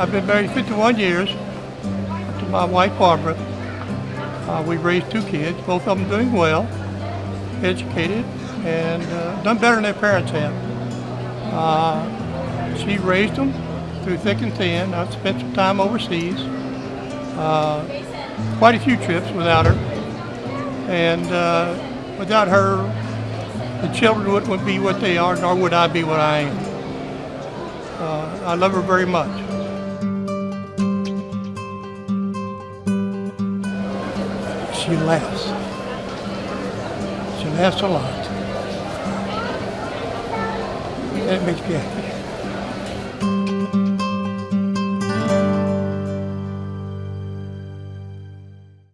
I've been married 51 years to my wife Barbara. Uh, we raised two kids, both of them doing well, educated, and uh, done better than their parents have. Uh, she raised them through thick and thin. I've spent some time overseas, uh, quite a few trips without her, and uh, without her, the children wouldn't be what they are, nor would I be what I am. Uh, I love her very much. She laughs. She laughs a lot. That makes me happy.